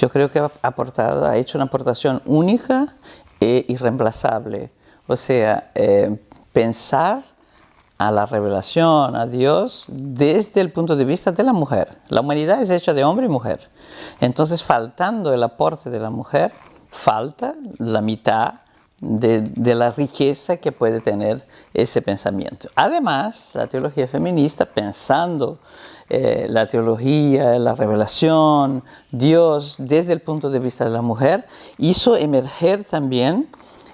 yo creo que ha aportado, ha hecho una aportación única e irreemplazable. O sea, eh, pensar a la revelación, a Dios, desde el punto de vista de la mujer. La humanidad es hecha de hombre y mujer. Entonces, faltando el aporte de la mujer, falta la mitad de, la riqueza que puede tener ese pensamiento. Además, la teología feminista, pensando eh, la teología, la revelación, Dios, desde el punto de vista de la mujer, hizo emerger también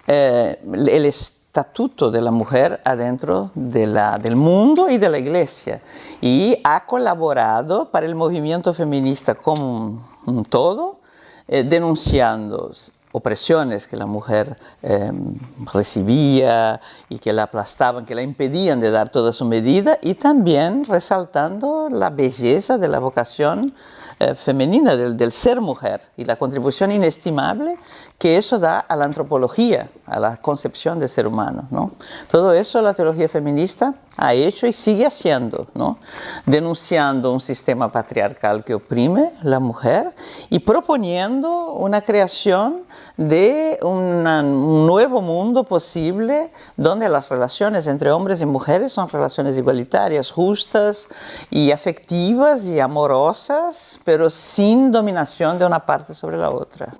eh, el estatuto de la mujer adentro de la, del mundo y de la iglesia. Y ha colaborado para el movimiento feminista como un, todo, eh, denunciando opresiones que la mujer em, recibía y que la aplastaban, que la impedían de dar toda su medida y también resaltando la belleza de la vocación eh, femenina, del, del, ser mujer y la contribución inestimable que eso da a la antropología, a la concepción del ser humano. ¿no? Todo eso la teología feminista ha hecho y sigue haciendo, ¿no? denunciando un sistema patriarcal que oprime la mujer y proponiendo una creación de un nuevo mundo posible donde las relaciones entre hombres y mujeres son relaciones igualitarias, justas y afectivas y amorosas, pero sin dominación de una parte sobre la otra.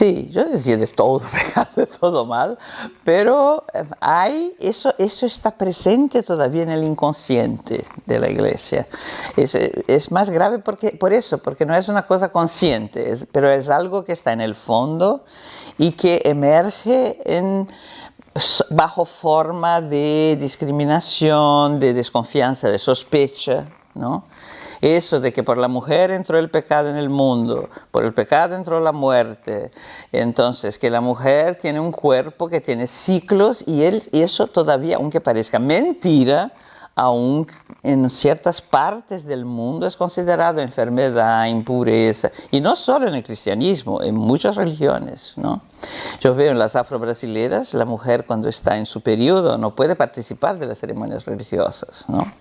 Sí, yo decía de todo de todo mal, pero eh, hay, eso, eso está presente todavía en el inconsciente de la iglesia. Es, es más grave porque, por eso, porque no es una cosa consciente, pero es algo que está en el fondo y que emerge en, bajo forma de discriminación, de desconfianza, de sospecha, ¿no? Eso de que por la mujer entró el pecado en el mundo, por el pecado entró la muerte. Entonces, que la mujer tiene un cuerpo que tiene ciclos y, él, eso todavía, aunque parezca mentira, aún en ciertas partes del mundo es considerado enfermedad, impureza, y no solo en el cristianismo, en muchas religiones. ¿no? Yo veo en las afro-brasileras, la mujer cuando está en su periodo no puede participar de las ceremonias religiosas. ¿no?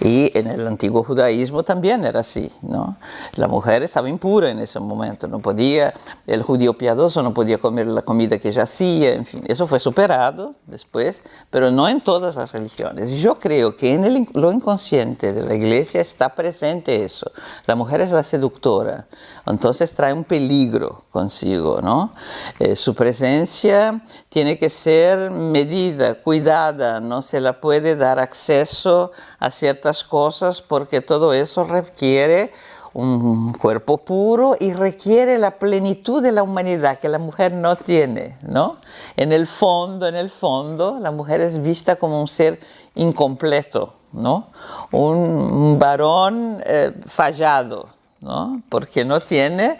Y en el antiguo judaísmo también era así. ¿no? La mujer estaba impura en ese momento, no podía, el judío piadoso no podía comer la comida que ella hacía, en fin, eso fue superado después, pero no en todas las religiones. Yo creo que en lo inconsciente de la iglesia está presente eso. La mujer es la seductora, entonces trae un peligro consigo, ¿no? Eh, su presencia tiene que ser medida, cuidada, no se la puede dar acceso a ciertas cosas porque todo eso requiere un cuerpo puro y requiere la plenitud de la humanidad que la mujer no tiene, ¿no? En el fondo, en el fondo, la mujer es vista como un ser incompleto, ¿no? Un varón eh, fallado, ¿no? Porque no tiene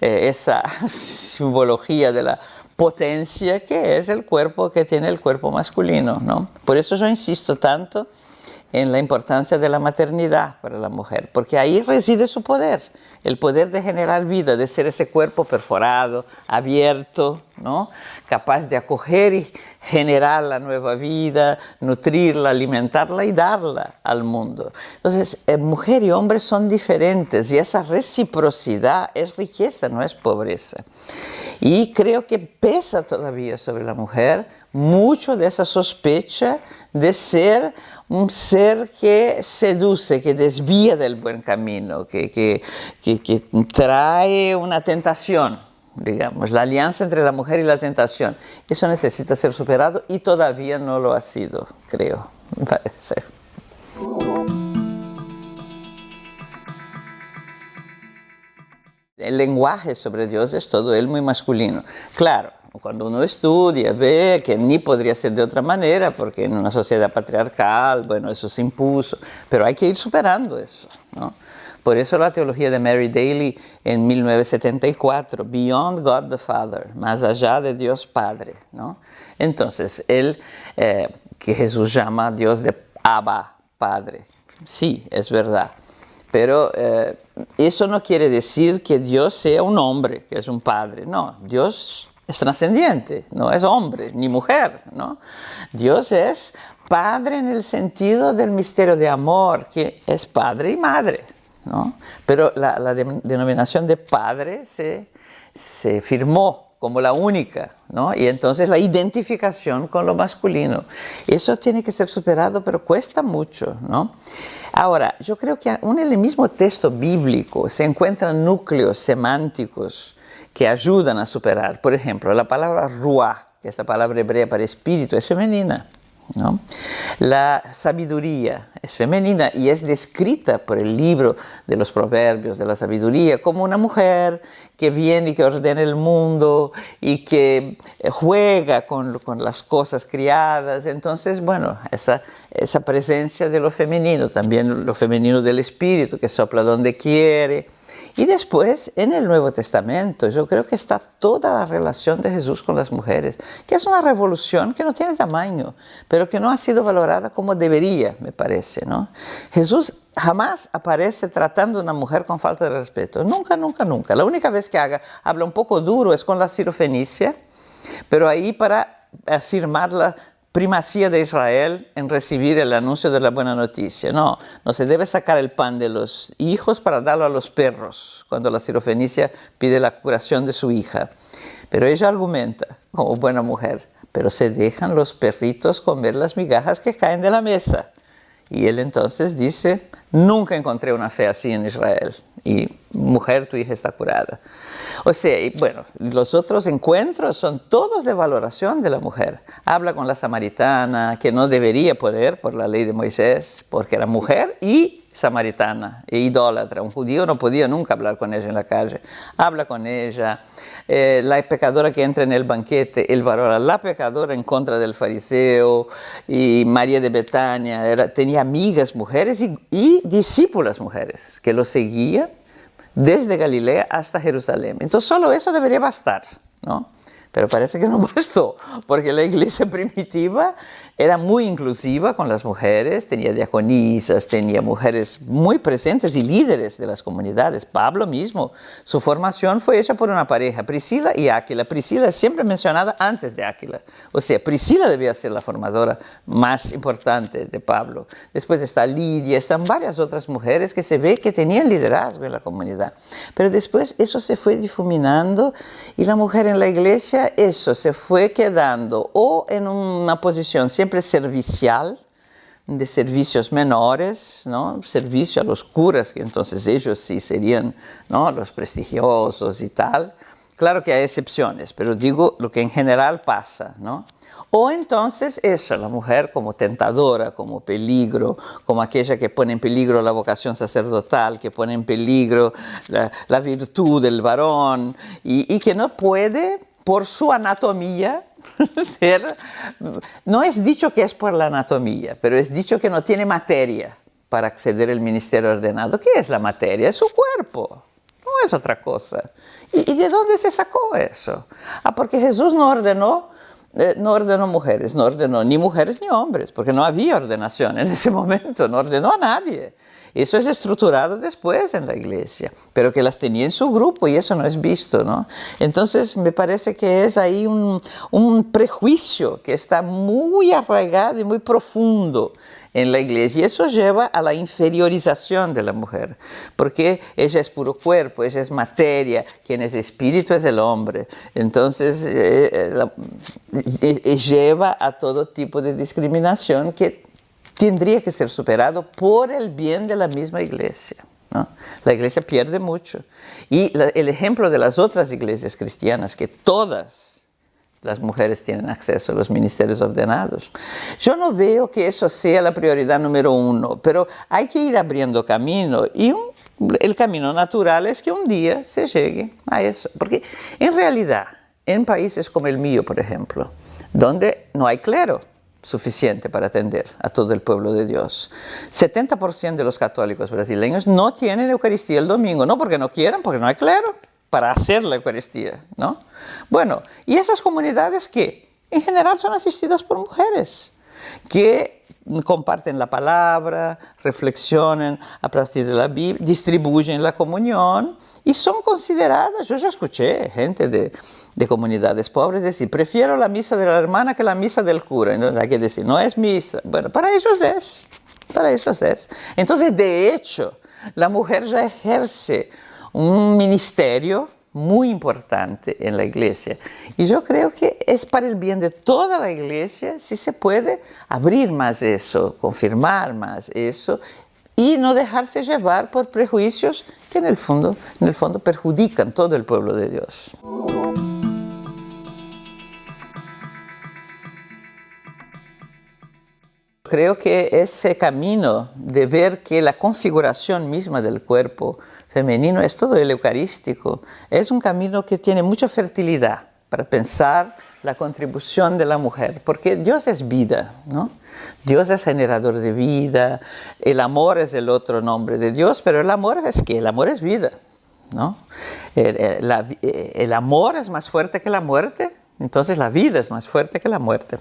eh, esa simbología de la potencia que es el cuerpo que tiene el cuerpo masculino, ¿no? Por eso yo insisto tanto en la importancia de la maternidad para la mujer, porque ahí reside su poder, el poder de generar vida, de ser ese cuerpo perforado, abierto, ¿no? capaz de acoger y generar la nueva vida, nutrirla, alimentarla y darla al mundo. Entonces, eh, mujer y hombre son diferentes y esa reciprocidad es riqueza, no es pobreza. Y creo que pesa todavía sobre la mujer mucho de esa sospecha de ser un ser que seduce, que desvía del buen camino, que, que, que, trae una tentación, digamos, la alianza entre la mujer y la tentación. Eso necesita ser superado y todavía no lo ha sido, creo, me parece. El lenguaje sobre Dios es todo él muy masculino. Claro, cuando uno estudia, ve que ni podría ser de otra manera, porque en una sociedad patriarcal, bueno, eso se impuso, pero hay que ir superando eso, ¿no? Por eso la teología de Mary Daly en 1974, Beyond God the Father, más allá de Dios Padre, ¿no? Entonces, él, eh, que Jesús llama a Dios de Abba, Padre, sí, es verdad, pero eh, eso no quiere decir que Dios sea un hombre, que es un padre, no, Dios es trascendiente, no es hombre ni mujer, ¿no? Dios es padre en el sentido del misterio de amor, que es padre y madre, ¿no? Pero la, la denominación de padre se, se firmó como la única, ¿no? Y entonces la identificación con lo masculino. Eso tiene que ser superado, pero cuesta mucho, ¿no? Ahora, yo creo que en el mismo texto bíblico se encuentran núcleos semánticos que ayudan a superar. Por ejemplo, la palabra ruah, que es la palabra hebrea para espíritu, es femenina. La sabiduría es femenina y es descrita por el libro de los proverbios de la sabiduría como una mujer que viene y que ordena el mundo y que eh, juega con, las cosas criadas. Entonces, bueno, esa, esa presencia de lo femenino, también lo femenino del espíritu que sopla donde quiere, y después, en el Nuevo Testamento, yo creo que está toda la relación de Jesús con las mujeres, que es una revolución que no tiene tamaño, pero que no ha sido valorada como debería, me parece. ¿no? Jesús jamás aparece tratando a una mujer con falta de respeto. Nunca, nunca, nunca. La única vez que haga, habla un poco duro es con la sirofenicia, pero ahí para afirmarla primacía de Israel en recibir el anuncio de la buena noticia. No, no se debe sacar el pan de los hijos para darlo a los perros, cuando la sirofenicia pide la curación de su hija. Pero ella argumenta, como buena mujer, pero se dejan los perritos comer las migajas que caen de la mesa. Y él entonces dice, nunca encontré una fe así en Israel. Y mujer, tu hija está curada. O sea, bueno, los otros encuentros son todos de valoración de la mujer. Habla con la samaritana, que no debería poder por la ley de Moisés, porque era mujer y samaritana e idólatra. Un judío no podía nunca hablar con ella en la calle. Habla con ella. Eh, la pecadora que entra en el banquete, el varón, la pecadora en contra del fariseo y María de Betania tenía amigas mujeres y, y discípulas mujeres que lo seguían desde Galilea hasta Jerusalén. Entonces solo eso debería bastar, ¿no? Pero parece que no bastó, porque la iglesia primitiva era muy inclusiva con las mujeres, tenía diaconisas, tenía mujeres muy presentes y líderes de las comunidades. Pablo mismo, su formación fue hecha por una pareja, Priscila y Áquila. Priscila es siempre mencionada antes de Áquila. O sea, Priscila debía ser la formadora más importante de Pablo. Después está Lidia, están varias otras mujeres que se ve que tenían liderazgo en la comunidad. Pero después eso se fue difuminando y la mujer en la iglesia, eso se fue quedando o en una posición siempre servicial, de servicios menores, ¿no? servicio a los curas, que entonces ellos sí serían ¿no? los prestigiosos y tal. Claro que hay excepciones, pero digo lo que en general pasa, ¿no? O entonces eso, la mujer como tentadora, como peligro, como aquella que pone en peligro la vocación sacerdotal, que pone en peligro la, virtud del varón y, y que no puede, por su anatomía, ser, no es dicho que es por la anatomía, pero es dicho que no tiene materia para acceder al ministerio ordenado. ¿Qué es la materia? Es su cuerpo, no es otra cosa. ¿Y, de dónde se sacó eso? Ah, porque Jesús no ordenó, eh, no ordenó mujeres, no ordenó ni mujeres ni hombres, porque no había ordenación en ese momento, no ordenó a nadie. Eso es estructurado después en la iglesia, pero que las tenía en su grupo y eso no es visto, ¿no? Entonces me parece que es ahí un, un prejuicio que está muy arraigado y muy profundo en la iglesia. Y eso lleva a la inferiorización de la mujer, porque ella es puro cuerpo, ella es materia, quien es espíritu es el hombre. Entonces eh, eh, eh, lleva a todo tipo de discriminación que tendría que ser superado por el bien de la misma iglesia. La iglesia pierde mucho. Y el ejemplo de las otras iglesias cristianas, que todas las mujeres tienen acceso a los ministerios ordenados. Yo no veo que eso sea la prioridad número uno, pero hay que ir abriendo camino y el camino natural es que un día se llegue a eso. Porque en realidad, en países como el mío, por ejemplo, donde no hay clero, suficiente para atender a todo el pueblo de Dios. 70% de los católicos brasileños no tienen Eucaristía el domingo, no porque no quieran, porque no hay clero para hacer la Eucaristía, ¿no? Bueno, y esas comunidades que en general son asistidas por mujeres. que comparten la palabra, reflexionan a partir de la Biblia, distribuyen la comunión y son consideradas, yo ya escuché gente de, de, comunidades pobres decir, prefiero la misa de la hermana que la misa del cura. Entonces hay que decir, no es misa. Bueno, para ellos es, para ellos es. Entonces, de hecho, la mujer ya ejerce un ministerio muy importante en la iglesia. Y yo creo que es para el bien de toda la iglesia si se puede abrir más eso, confirmar más eso y no dejarse llevar por prejuicios que en el fondo, en el fondo perjudican todo el pueblo de Dios. Creo que ese camino de ver que la configuración misma del cuerpo femenino es todo el eucarístico, es un camino que tiene mucha fertilidad para pensar la contribución de la mujer, porque Dios es vida, ¿no? Dios es generador de vida, el amor es el otro nombre de Dios, pero el amor es que el amor es vida, ¿no? El, el amor es más fuerte que la muerte, entonces la vida es más fuerte que la muerte.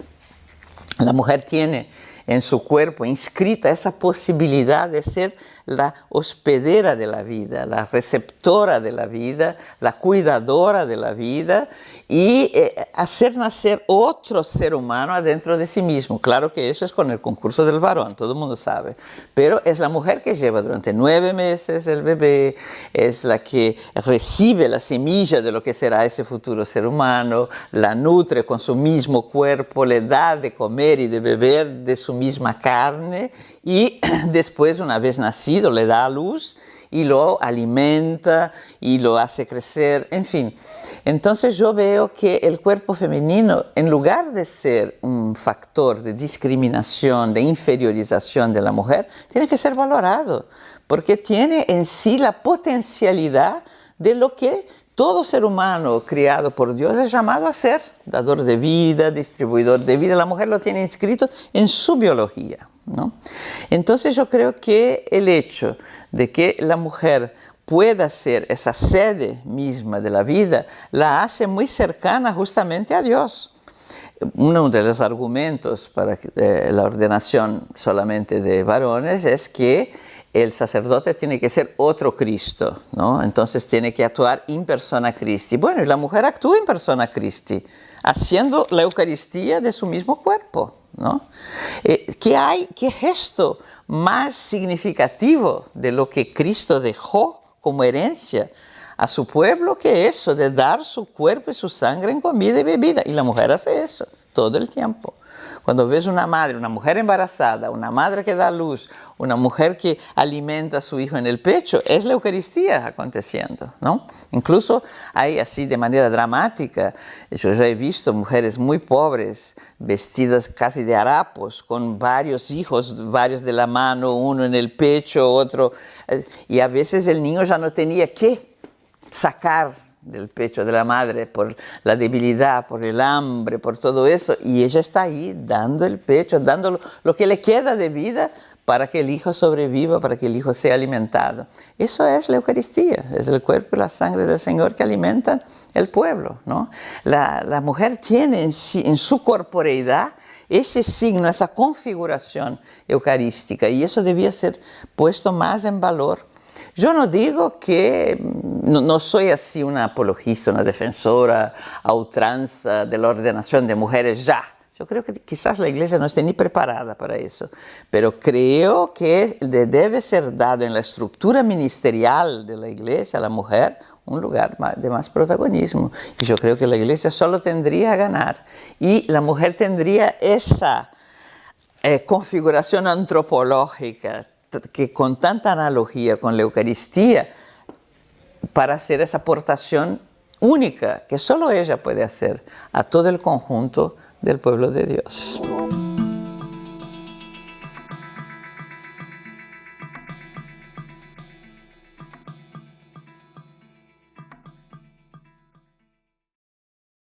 La mujer tiene en su cuerpo inscrita esa posibilidad de ser la hospedera de la vida, la receptora de la vida, la cuidadora de la vida y eh, hacer nacer otro ser humano adentro de sí mismo. Claro que eso es con el concurso del varón, todo el mundo sabe, pero es la mujer que lleva durante nueve meses el bebé, es la que recibe la semilla de lo que será ese futuro ser humano, la nutre con su mismo cuerpo, le da de comer y de beber de su misma carne y después, una vez nacido, le da a luz y lo alimenta y lo hace crecer, en fin. Entonces yo veo que el cuerpo femenino, en lugar de ser un factor de discriminación, de inferiorización de la mujer, tiene que ser valorado, porque tiene en sí la potencialidad de lo que todo ser humano criado por Dios es llamado a ser, dador de vida, distribuidor de vida. La mujer lo tiene inscrito en su biología. ¿No? Entonces yo creo que el hecho de que la mujer pueda ser esa sede misma de la vida, la hace muy cercana justamente a Dios. Uno de los argumentos para eh, la ordenación solamente de varones es que el sacerdote tiene que ser otro Cristo, ¿no? Entonces tiene que actuar en persona Christi. Bueno, y la mujer actúa en persona Christi, haciendo la Eucaristía de su mismo cuerpo. ¿No? Eh, ¿qué, hay, ¿Qué gesto más significativo de lo que Cristo dejó como herencia a su pueblo que eso de dar su cuerpo y su sangre en comida y bebida? Y la mujer hace eso todo el tiempo. Cuando ves una madre, una mujer embarazada, una madre que da luz, una mujer que alimenta a su hijo en el pecho, es la Eucaristía aconteciendo, ¿no? Incluso hay así de manera dramática, yo ya he visto mujeres muy pobres, vestidas casi de harapos, con varios hijos, varios de la mano, uno en el pecho, otro, eh, y a veces el niño ya no tenía que sacar del pecho de la madre, por la debilidad, por el hambre, por todo eso, y ella está ahí dando el pecho, dando lo, que le queda de vida para que el hijo sobreviva, para que el hijo sea alimentado. Eso es la Eucaristía, es el cuerpo y la sangre del Señor que alimentan el pueblo. ¿no? La, mujer tiene en, en su corporeidad ese signo, esa configuración eucarística, y eso debía ser puesto más en valor yo no digo que, no, soy así una apologista, una defensora a ultranza de la ordenación de mujeres ya. Yo creo que quizás la iglesia no esté ni preparada para eso, pero creo que debe ser dado en la estructura ministerial de la iglesia a la mujer un lugar de más protagonismo. Y yo creo que la iglesia solo tendría a ganar. Y la mujer tendría esa eh, configuración antropológica que con tanta analogía con la Eucaristía, para hacer esa aportación única que solo ella puede hacer a todo el conjunto del pueblo de Dios.